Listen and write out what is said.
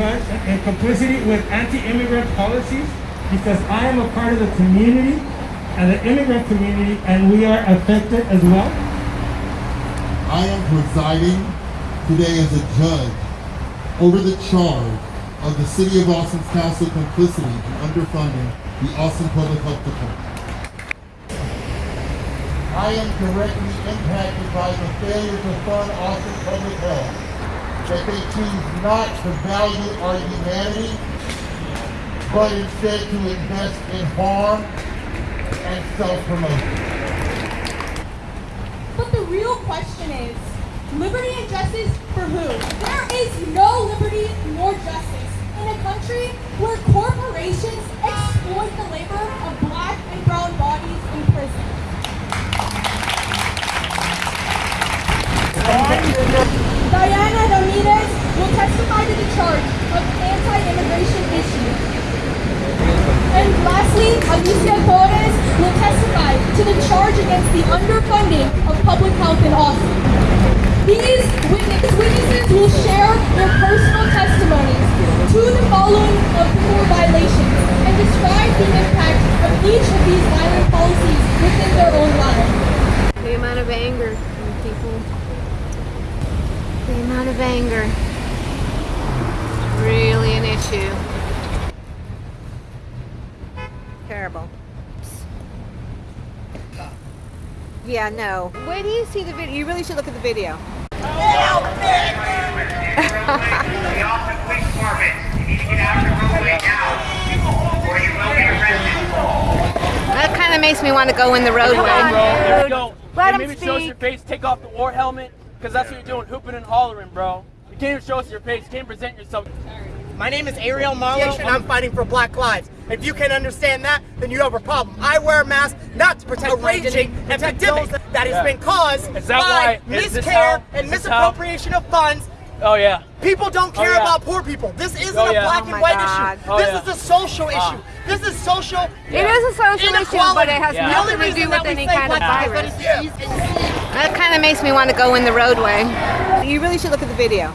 in complicity with anti-immigrant policies because I am a part of the community and the immigrant community and we are affected as well. I am presiding today as a judge over the charge of the City of Austin's Council complicity in underfunding the Austin Public Health Department. I am directly impacted by the failure to fund Austin Public Health. That they choose not to value our humanity, but instead to invest in harm and self-promotion. But the real question is, liberty and justice for who? There is no liberty nor justice in a country where corporations exploit the labor of black and brown bodies in prison. Diana Ramirez will testify to the charge of anti-immigration issue. And lastly, Alicia Torres will testify to the charge against the underfunding of public health in Austin. These witness, witnesses will share their personal testimonies to the following of criminal violations and describe the impact of each of these violent policies within their own lives. The amount of anger in people. The amount of anger. Really an issue. Terrible. Yeah, no. Wait do you see the video. You really should look at the video. the Austin Police Department. You need to get out of the roadway now, or you will be arrested. That kind of makes me want to go in the roadway. There we go. Let him maybe show us speak. your face, take off the war helmet, because that's what you're doing, hooping and hollering, bro. You can't even show us your face, you can't present yourself. My name is Ariel Marlowe, and I'm fighting for Black lives. If you can understand that, then you have a problem. I wear a mask not to protect a raging epidemic that has Yeah. been caused Is that by why- is miscare how- and is how- misappropriation of funds. Oh yeah. People don't care yeah. about poor people. This isn't Oh, a black Oh, and white God. issue. Oh, this yeah. is a social Ah. issue. This is social. It is a social issue, but it has Yeah. Nothing to do with any kind of black virus. Makes me want to go in the roadway. You really should look at the video.